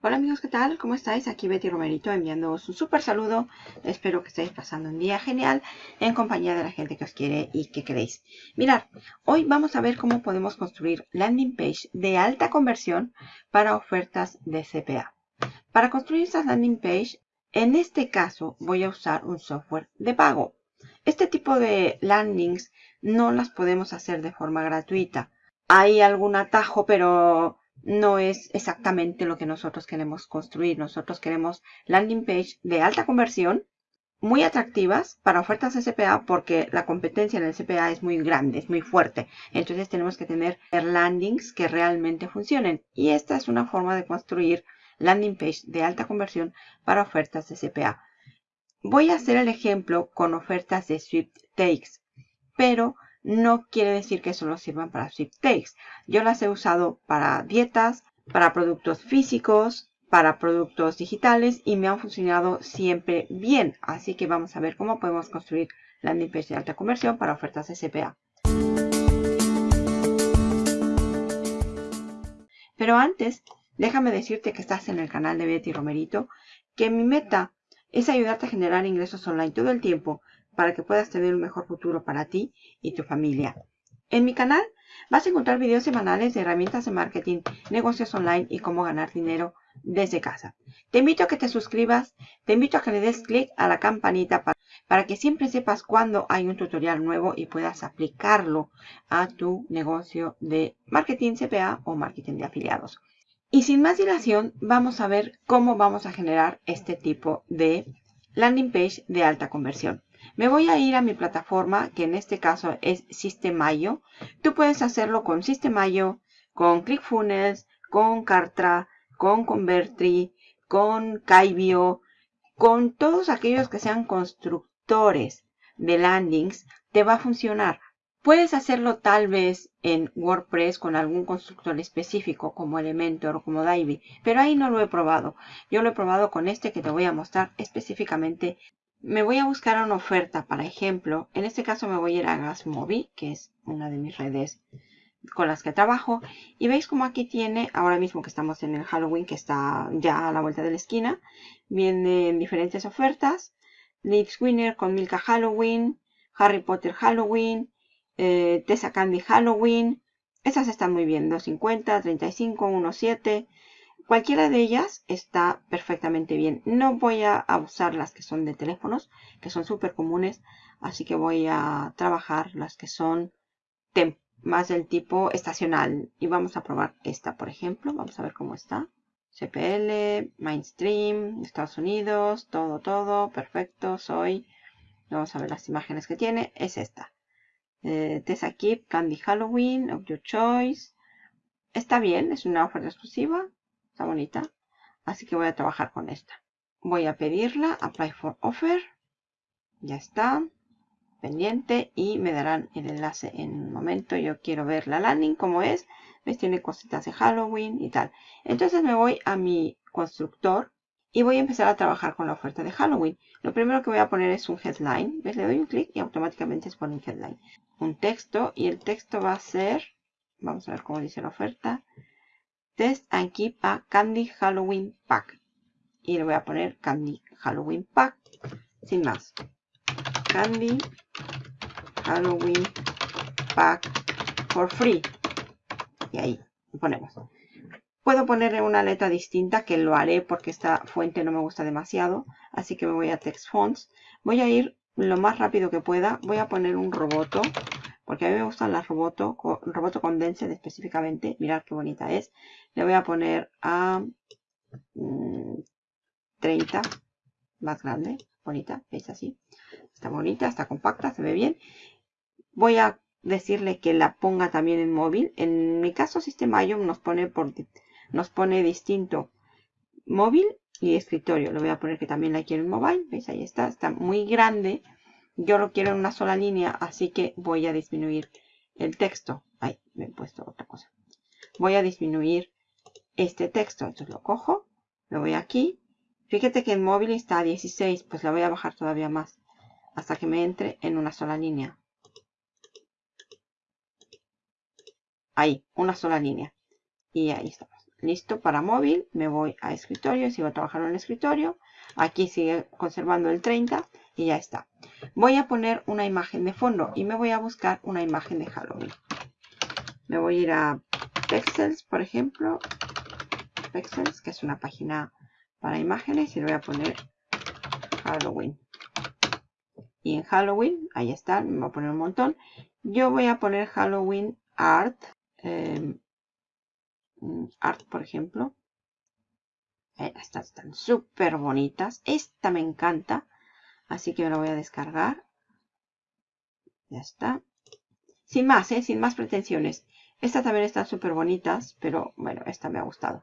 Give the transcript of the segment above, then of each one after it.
Hola amigos, ¿qué tal? ¿Cómo estáis? Aquí Betty Romerito enviándoos un súper saludo. Espero que estéis pasando un día genial en compañía de la gente que os quiere y que queréis. Mirad, hoy vamos a ver cómo podemos construir landing page de alta conversión para ofertas de CPA. Para construir estas landing page, en este caso voy a usar un software de pago. Este tipo de landings no las podemos hacer de forma gratuita. Hay algún atajo, pero no es exactamente lo que nosotros queremos construir. Nosotros queremos landing page de alta conversión, muy atractivas para ofertas de CPA porque la competencia en el CPA es muy grande, es muy fuerte. Entonces tenemos que tener landings que realmente funcionen. Y esta es una forma de construir landing page de alta conversión para ofertas de CPA. Voy a hacer el ejemplo con ofertas de Takes, pero no quiere decir que solo sirvan para takes. Yo las he usado para dietas, para productos físicos, para productos digitales y me han funcionado siempre bien. Así que vamos a ver cómo podemos construir landing page de alta conversión para ofertas CPA. Pero antes, déjame decirte que estás en el canal de Betty Romerito, que mi meta es ayudarte a generar ingresos online todo el tiempo para que puedas tener un mejor futuro para ti y tu familia. En mi canal vas a encontrar videos semanales de herramientas de marketing, negocios online y cómo ganar dinero desde casa. Te invito a que te suscribas, te invito a que le des clic a la campanita para, para que siempre sepas cuando hay un tutorial nuevo y puedas aplicarlo a tu negocio de marketing CPA o marketing de afiliados. Y sin más dilación, vamos a ver cómo vamos a generar este tipo de landing page de alta conversión. Me voy a ir a mi plataforma, que en este caso es Systemayo. Tú puedes hacerlo con Systemayo, con ClickFunnels, con Kartra, con Convertri, con Kaibio, con todos aquellos que sean constructores de landings, te va a funcionar. Puedes hacerlo tal vez en WordPress con algún constructor específico como Elementor o como Divi, pero ahí no lo he probado. Yo lo he probado con este que te voy a mostrar específicamente me voy a buscar una oferta, para ejemplo, en este caso me voy a ir a Gasmobi, que es una de mis redes con las que trabajo. Y veis como aquí tiene, ahora mismo que estamos en el Halloween, que está ya a la vuelta de la esquina, vienen diferentes ofertas. Leeds Winner con Milka Halloween, Harry Potter Halloween, eh, Tessa Candy Halloween. Esas están muy bien, 2.50, 35, 1.7. Cualquiera de ellas está perfectamente bien. No voy a usar las que son de teléfonos, que son súper comunes. Así que voy a trabajar las que son más del tipo estacional. Y vamos a probar esta, por ejemplo. Vamos a ver cómo está. CPL, Mainstream, Estados Unidos, todo, todo, perfecto, soy. Vamos a ver las imágenes que tiene. Es esta. Eh, Tessa Keep, Candy Halloween, of your choice. Está bien, es una oferta exclusiva. Está bonita. Así que voy a trabajar con esta. Voy a pedirla. Apply for offer. Ya está. Pendiente. Y me darán el enlace en un momento. Yo quiero ver la landing como es. ¿Ves? Tiene cositas de Halloween y tal. Entonces me voy a mi constructor. Y voy a empezar a trabajar con la oferta de Halloween. Lo primero que voy a poner es un headline. ¿Ves? Le doy un clic y automáticamente se pone un headline. Un texto. Y el texto va a ser... Vamos a ver cómo dice la oferta. Test and Keep a Candy Halloween Pack. Y le voy a poner Candy Halloween Pack. Sin más. Candy Halloween Pack for free. Y ahí ponemos. Puedo ponerle una letra distinta que lo haré porque esta fuente no me gusta demasiado. Así que me voy a Text Fonts. Voy a ir lo más rápido que pueda. Voy a poner un roboto porque a mí me gustan las roboto, roboto condensed específicamente. Mirad qué bonita es. Le voy a poner a 30, mm, más grande, bonita, ¿veis así? Está bonita, está compacta, se ve bien. Voy a decirle que la ponga también en móvil. En mi caso, System.io nos pone, por, nos pone distinto móvil y escritorio. Le voy a poner que también la quiero en móvil. ¿Veis? Ahí está. Está muy grande. Yo lo quiero en una sola línea, así que voy a disminuir el texto. Ay, me he puesto otra cosa. Voy a disminuir este texto. Entonces lo cojo, lo voy aquí. Fíjate que el móvil está a 16, pues la voy a bajar todavía más. Hasta que me entre en una sola línea. Ahí, una sola línea. Y ahí estamos. listo para móvil. Me voy a escritorio, sigo trabajando en el escritorio. Aquí sigue conservando el 30 y ya está. Voy a poner una imagen de fondo y me voy a buscar una imagen de Halloween. Me voy a ir a Pexels, por ejemplo. Pexels, que es una página para imágenes y le voy a poner Halloween. Y en Halloween, ahí está, me voy a poner un montón. Yo voy a poner Halloween Art. Em, art, por ejemplo. Eh, estas están súper bonitas. Esta me encanta. Así que me la voy a descargar. Ya está. Sin más, ¿eh? sin más pretensiones. Estas también están súper bonitas, pero bueno, esta me ha gustado.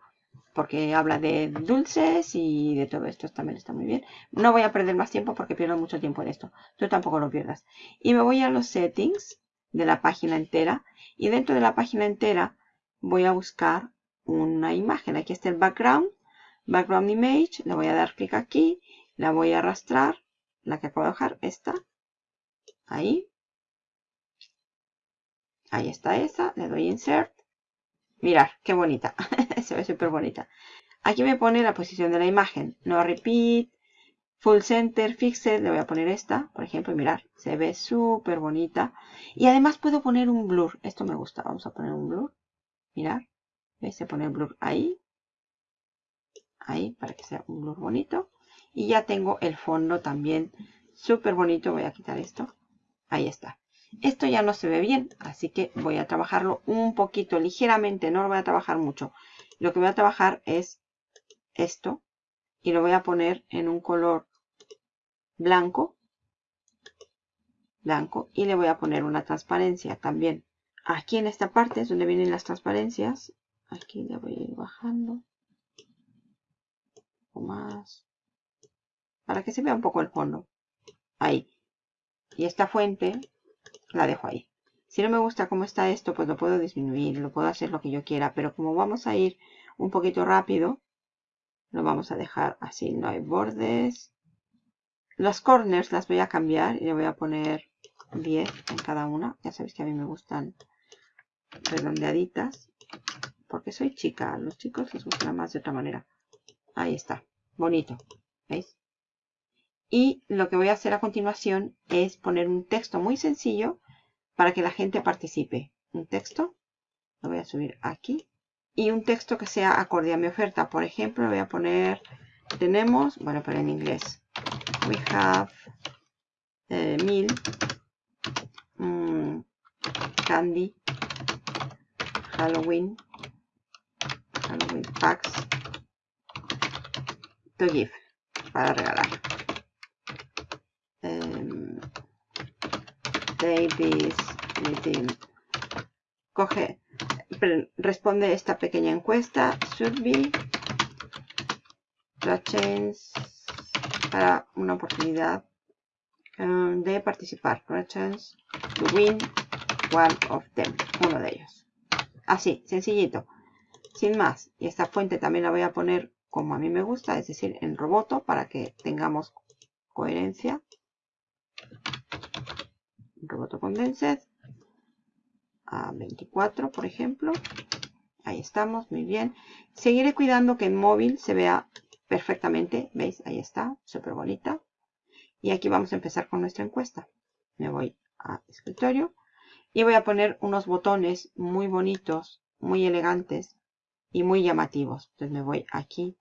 Porque habla de dulces y de todo esto también está muy bien. No voy a perder más tiempo porque pierdo mucho tiempo en esto. Tú tampoco lo pierdas. Y me voy a los settings de la página entera. Y dentro de la página entera voy a buscar una imagen. Aquí está el background background image, le voy a dar clic aquí, la voy a arrastrar, la que acabo de dejar, esta, ahí, ahí está esa, le doy insert, mirar, qué bonita, se ve súper bonita. Aquí me pone la posición de la imagen, no repeat, full center, fixed, le voy a poner esta, por ejemplo, mirar, se ve súper bonita. Y además puedo poner un blur, esto me gusta, vamos a poner un blur, mirar. Se pone el blur ahí, ahí para que sea un blur bonito. Y ya tengo el fondo también súper bonito. Voy a quitar esto. Ahí está. Esto ya no se ve bien, así que voy a trabajarlo un poquito, ligeramente. No lo voy a trabajar mucho. Lo que voy a trabajar es esto. Y lo voy a poner en un color blanco. Blanco. Y le voy a poner una transparencia también. Aquí en esta parte es donde vienen las transparencias. Aquí le voy a ir bajando más para que se vea un poco el fondo. Ahí. Y esta fuente la dejo ahí. Si no me gusta cómo está esto pues lo puedo disminuir lo puedo hacer lo que yo quiera pero como vamos a ir un poquito rápido lo vamos a dejar así. No hay bordes. Las corners las voy a cambiar y le voy a poner 10 en cada una. Ya sabéis que a mí me gustan redondeaditas porque soy chica. A los chicos les gusta más de otra manera Ahí está. Bonito. ¿Veis? Y lo que voy a hacer a continuación es poner un texto muy sencillo para que la gente participe. Un texto. Lo voy a subir aquí. Y un texto que sea acorde a mi oferta. Por ejemplo, voy a poner... Tenemos... Bueno, pero en inglés. We have eh, mil mm, candy Halloween Halloween packs to give para regalar. Um, Davis Coge, responde esta pequeña encuesta. Should be chance para una oportunidad um, de participar. chance to win one of them. Uno de ellos. Así, sencillito. Sin más. Y esta fuente también la voy a poner como a mí me gusta, es decir, en roboto para que tengamos coherencia. Roboto Condensed a 24, por ejemplo. Ahí estamos, muy bien. Seguiré cuidando que en móvil se vea perfectamente. ¿Veis? Ahí está, súper bonita. Y aquí vamos a empezar con nuestra encuesta. Me voy a escritorio y voy a poner unos botones muy bonitos, muy elegantes y muy llamativos. Entonces me voy aquí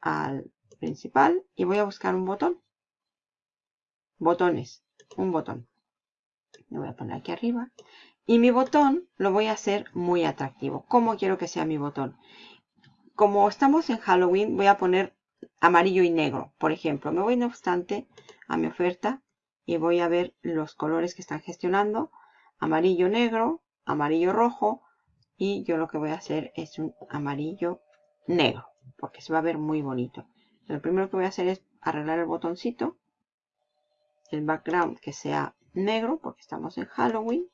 al principal y voy a buscar un botón. Botones, un botón. Lo voy a poner aquí arriba. Y mi botón lo voy a hacer muy atractivo. ¿Cómo quiero que sea mi botón? Como estamos en Halloween, voy a poner amarillo y negro. Por ejemplo, me voy no obstante a mi oferta y voy a ver los colores que están gestionando. Amarillo negro, amarillo rojo y yo lo que voy a hacer es un amarillo negro porque se va a ver muy bonito. Lo primero que voy a hacer es arreglar el botoncito, el background que sea negro, porque estamos en Halloween,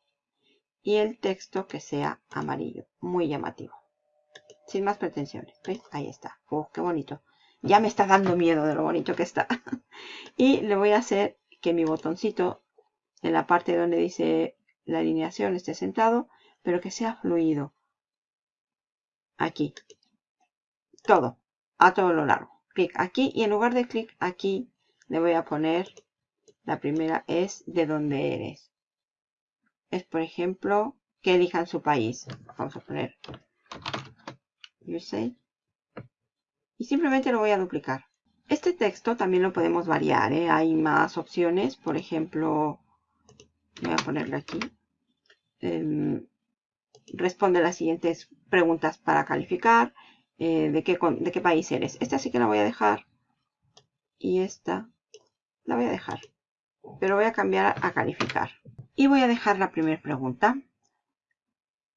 y el texto que sea amarillo, muy llamativo. Sin más pretensiones. Ahí está. ¡Oh, qué bonito! Ya me está dando miedo de lo bonito que está. y le voy a hacer que mi botoncito, en la parte donde dice la alineación, esté sentado, pero que sea fluido aquí. Todo, a todo lo largo. Clic aquí y en lugar de clic aquí le voy a poner, la primera es de dónde eres. Es por ejemplo que elijan su país. Vamos a poner USA. Y simplemente lo voy a duplicar. Este texto también lo podemos variar. ¿eh? Hay más opciones. Por ejemplo, voy a ponerle aquí. Em, responde las siguientes preguntas para calificar. Eh, de, qué, ¿De qué país eres? Esta sí que la voy a dejar. Y esta la voy a dejar. Pero voy a cambiar a calificar. Y voy a dejar la primera pregunta.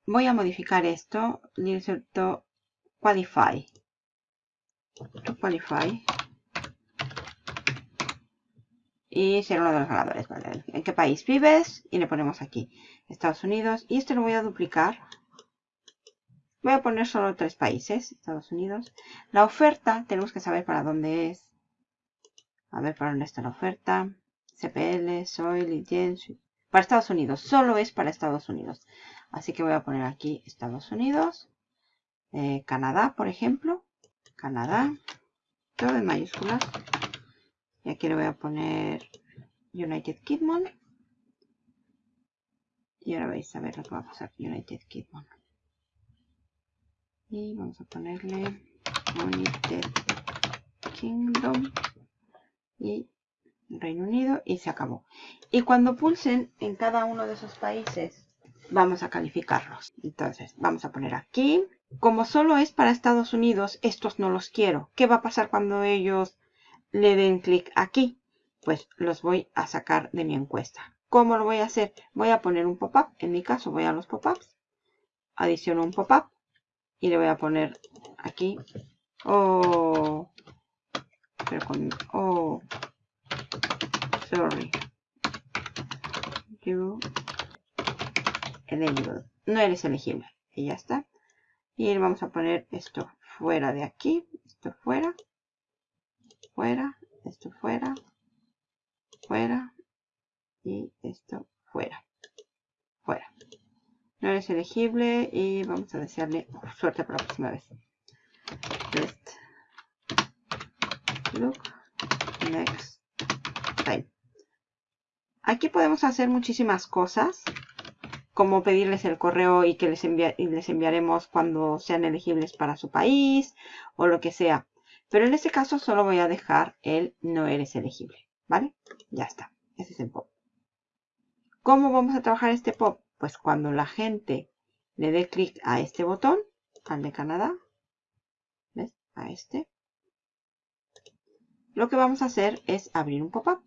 Voy a modificar esto. Inserto qualify. To qualify. Y ser uno de los ganadores. ¿vale? ¿En qué país vives? Y le ponemos aquí. Estados Unidos. Y esto lo voy a duplicar. Voy a poner solo tres países. Estados Unidos. La oferta. Tenemos que saber para dónde es. A ver para dónde está la oferta. CPL, Soil, Litien. Para Estados Unidos. Solo es para Estados Unidos. Así que voy a poner aquí Estados Unidos. Eh, Canadá, por ejemplo. Canadá. Todo en mayúsculas. Y aquí le voy a poner United Kingdom. Y ahora vais a ver lo que va a pasar United Kingdom. Y vamos a ponerle United Kingdom y Reino Unido y se acabó. Y cuando pulsen en cada uno de esos países, vamos a calificarlos. Entonces, vamos a poner aquí. Como solo es para Estados Unidos, estos no los quiero. ¿Qué va a pasar cuando ellos le den clic aquí? Pues los voy a sacar de mi encuesta. ¿Cómo lo voy a hacer? Voy a poner un pop-up. En mi caso voy a los pop-ups. Adiciono un pop-up. Y le voy a poner aquí. Oh. Pero con... Oh. Sorry. You. Eligible. No eres elegible. Y ya está. Y vamos a poner esto fuera de aquí. Esto fuera. Fuera. Esto fuera. Fuera. Y esto fuera. Fuera. No eres elegible y vamos a desearle suerte para la próxima vez. Best look next time. Aquí podemos hacer muchísimas cosas como pedirles el correo y que les, les enviaremos cuando sean elegibles para su país o lo que sea. Pero en este caso solo voy a dejar el no eres elegible, ¿vale? Ya está, ese es el pop. ¿Cómo vamos a trabajar este pop? Pues cuando la gente le dé clic a este botón, al de Canadá, ¿ves? A este. Lo que vamos a hacer es abrir un pop-up.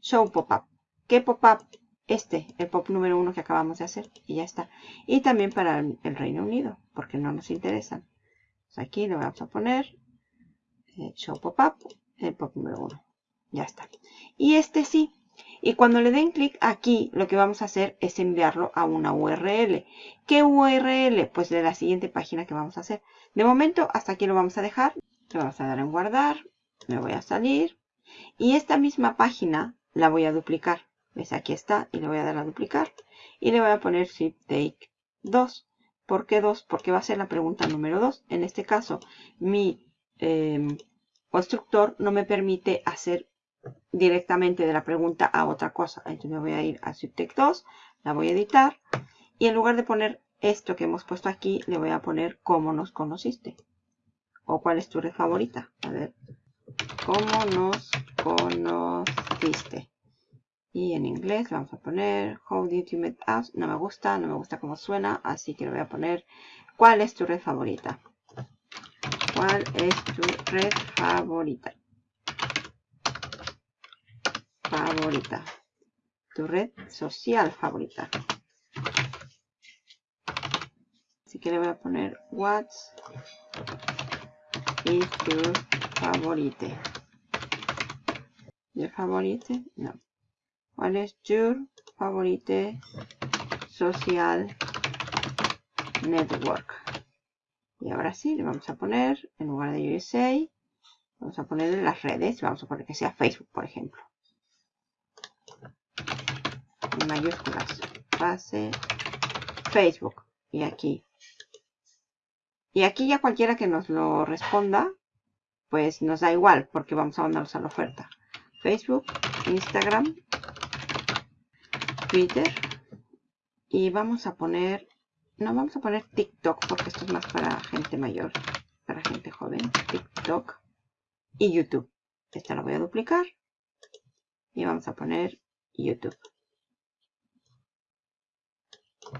Show pop-up. ¿Qué pop-up? este, el pop número uno que acabamos de hacer. Y ya está. Y también para el, Reino Unido, porque no nos interesan. aquí le vamos a poner eh, Show Pop-Up, el pop número uno. Ya está. Y este sí. Y cuando le den clic aquí, lo que vamos a hacer es enviarlo a una URL. ¿Qué URL? Pues de la siguiente página que vamos a hacer. De momento, hasta aquí lo vamos a dejar. Le vamos a dar en guardar. Me voy a salir. Y esta misma página la voy a duplicar. ¿Ves? Aquí está y le voy a dar a duplicar. Y le voy a poner zip take 2. ¿Por qué 2? Porque va a ser la pregunta número 2. En este caso, mi em, constructor no me permite hacer directamente de la pregunta a otra cosa. Entonces me voy a ir a take 2, la voy a editar. Y en lugar de poner esto que hemos puesto aquí, le voy a poner cómo nos conociste. O cuál es tu red favorita. A ver. ¿Cómo nos conociste? Y en inglés vamos a poner How did you meet us? No me gusta, no me gusta cómo suena, así que le voy a poner ¿Cuál es tu red favorita? ¿Cuál es tu red favorita? Favorita. Tu red social favorita. Así que le voy a poner What is your favorite? ¿Your favorite? No. ¿Cuál es tu favorite social network? Y ahora sí, le vamos a poner, en lugar de USA, vamos a poner las redes. Vamos a poner que sea Facebook, por ejemplo. Mayúsculas. Pase Facebook. Y aquí. Y aquí ya cualquiera que nos lo responda, pues nos da igual, porque vamos a mandarlos a la oferta. Facebook, Instagram, Twitter. Y vamos a poner, no vamos a poner TikTok, porque esto es más para gente mayor, para gente joven. TikTok y YouTube. Esta la voy a duplicar. Y vamos a poner YouTube.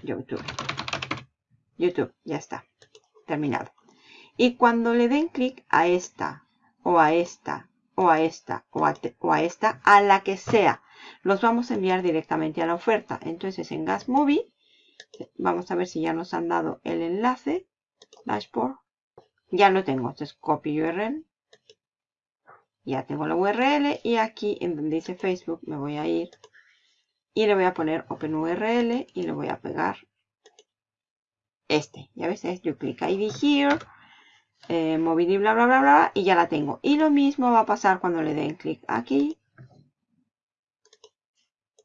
YouTube. YouTube, ya está. Terminado. Y cuando le den clic a esta, o a esta, o a esta, o a, o a, esta, a la que sea, los vamos a enviar directamente a la oferta. Entonces en Gas Movie, vamos a ver si ya nos han dado el enlace. Dashboard. Ya lo tengo. Entonces copy URL. Ya tengo la URL y aquí en donde dice Facebook me voy a ir y le voy a poner OpenURL y le voy a pegar este. Ya ves, es clic ID here, eh, y bla, bla, bla, bla, y ya la tengo. Y lo mismo va a pasar cuando le den clic aquí.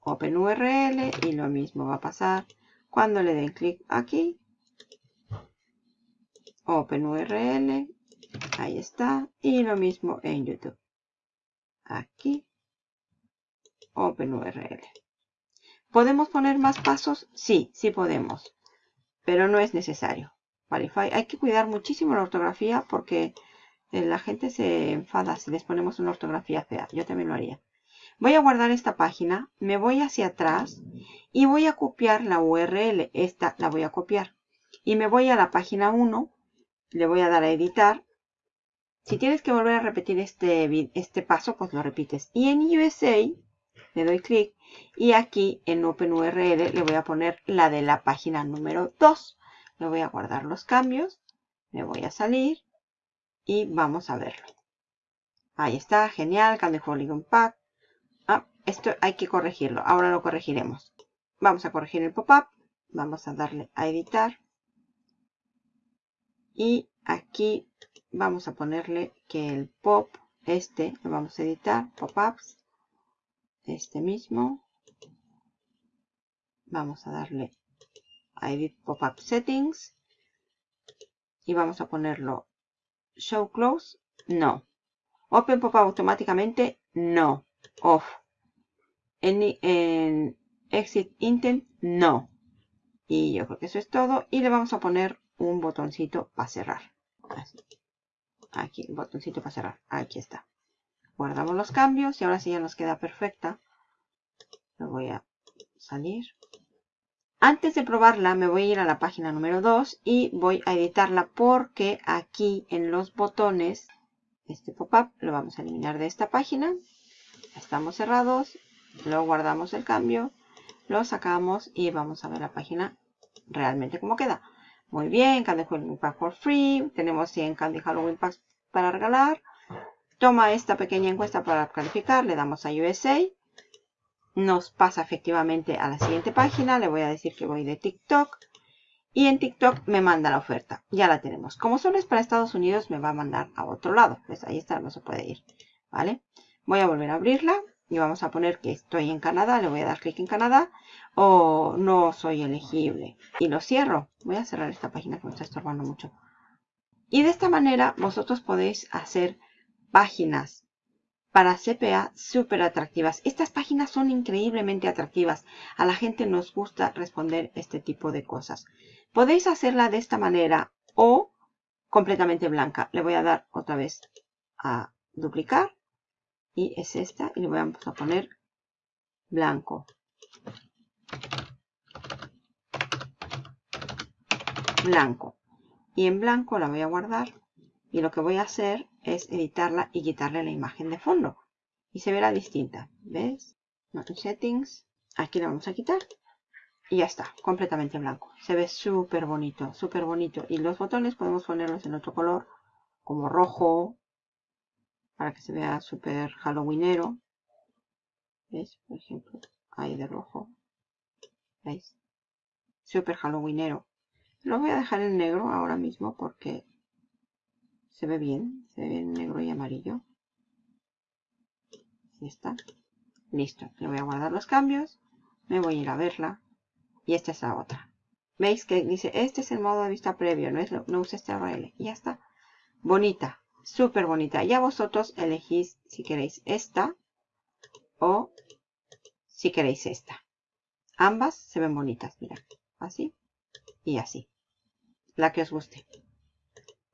OpenURL y lo mismo va a pasar cuando le den clic aquí. OpenURL, ahí está. Y lo mismo en YouTube. Aquí. OpenURL. ¿Podemos poner más pasos? Sí, sí podemos pero no es necesario. Hay que cuidar muchísimo la ortografía porque eh, la gente se enfada si les ponemos una ortografía fea. Yo también lo haría. Voy a guardar esta página, me voy hacia atrás y voy a copiar la URL. Esta la voy a copiar. Y me voy a la página 1, le voy a dar a editar. Si tienes que volver a repetir este, este paso, pues lo repites. Y en USA le doy clic y aquí en OpenURL le voy a poner la de la página número 2. Le voy a guardar los cambios, me voy a salir y vamos a verlo. Ahí está, genial, Candy Polygon Pack. Ah, esto hay que corregirlo, ahora lo corregiremos. Vamos a corregir el pop-up, vamos a darle a editar. Y aquí vamos a ponerle que el pop, este, lo vamos a editar, pop-ups este mismo. Vamos a darle a Edit Pop-up Settings. Y vamos a ponerlo Show Close. No. Open Pop-up automáticamente. No. Off. En, Exit Intent. No. Y yo creo que eso es todo. Y le vamos a poner un botoncito para cerrar. Aquí, el botoncito para cerrar. Aquí está. Guardamos los cambios y ahora sí ya nos queda perfecta. Lo voy a salir. Antes de probarla me voy a ir a la página número 2 y voy a editarla porque aquí en los botones, este pop-up lo vamos a eliminar de esta página. Estamos cerrados, lo guardamos el cambio, lo sacamos y vamos a ver la página realmente cómo queda. Muy bien, Candy Halloween Pack for free. Tenemos 100 Candy Halloween Packs para regalar. Toma esta pequeña encuesta para calificar, le damos a USA. Nos pasa efectivamente a la siguiente página, le voy a decir que voy de TikTok. Y en TikTok me manda la oferta, ya la tenemos. Como solo es para Estados Unidos, me va a mandar a otro lado. Pues ahí está, no se puede ir, ¿vale? Voy a volver a abrirla y vamos a poner que estoy en Canadá, le voy a dar clic en Canadá o no soy elegible y lo cierro. Voy a cerrar esta página que me está estorbando mucho. Y de esta manera vosotros podéis hacer páginas para CPA súper atractivas. Estas páginas son increíblemente atractivas. A la gente nos gusta responder este tipo de cosas. Podéis hacerla de esta manera o completamente blanca. Le voy a dar otra vez a duplicar. Y es esta. Y le voy a poner blanco. Blanco. Y en blanco la voy a guardar. Y lo que voy a hacer es editarla y quitarle la imagen de fondo. Y se verá distinta. ¿Ves? Settings. Aquí la vamos a quitar. Y ya está, completamente blanco. Se ve súper bonito, súper bonito. Y los botones podemos ponerlos en otro color, como rojo, para que se vea súper halloweenero. ¿Ves? Por ejemplo, ahí de rojo. ¿Veis? Súper halloweenero. Lo voy a dejar en negro ahora mismo porque se ve bien, se ve bien negro y amarillo. Ahí está. Listo. Le voy a guardar los cambios. Me voy a ir a verla. Y esta es la otra. veis que dice, este es el modo de vista previo, no, es, no usa este URL. Y ya está. Bonita, súper bonita. Ya vosotros elegís si queréis esta o si queréis esta. Ambas se ven bonitas, mira. Así y así. La que os guste.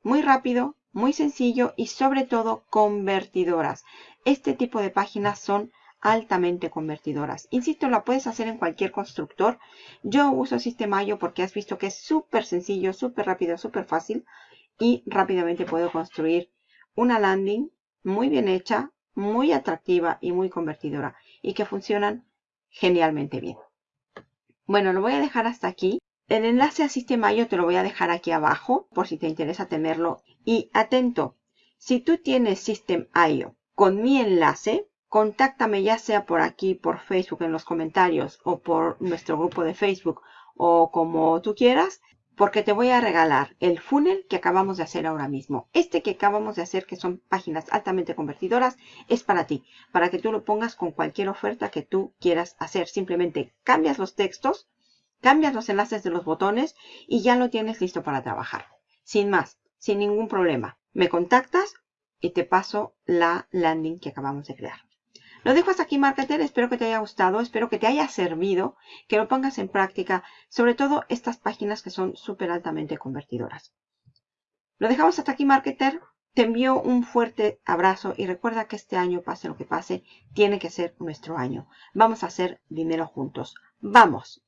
Muy rápido, muy sencillo y sobre todo convertidoras. Este tipo de páginas son altamente convertidoras. Insisto, la puedes hacer en cualquier constructor. Yo uso Sistemayo porque has visto que es súper sencillo, súper rápido, súper fácil y rápidamente puedo construir una landing muy bien hecha, muy atractiva y muy convertidora y que funcionan genialmente bien. Bueno, lo voy a dejar hasta aquí. El enlace a Sistemayo te lo voy a dejar aquí abajo por si te interesa tenerlo. Y atento, si tú tienes System.io con mi enlace, contáctame ya sea por aquí, por Facebook en los comentarios o por nuestro grupo de Facebook o como tú quieras, porque te voy a regalar el funnel que acabamos de hacer ahora mismo. Este que acabamos de hacer, que son páginas altamente convertidoras, es para ti, para que tú lo pongas con cualquier oferta que tú quieras hacer. Simplemente cambias los textos Cambias los enlaces de los botones y ya lo tienes listo para trabajar. Sin más, sin ningún problema. Me contactas y te paso la landing que acabamos de crear. Lo dejo hasta aquí, marketer. Espero que te haya gustado. Espero que te haya servido. Que lo pongas en práctica. Sobre todo estas páginas que son súper altamente convertidoras. Lo dejamos hasta aquí, marketer. Te envío un fuerte abrazo y recuerda que este año, pase lo que pase, tiene que ser nuestro año. Vamos a hacer dinero juntos. ¡Vamos!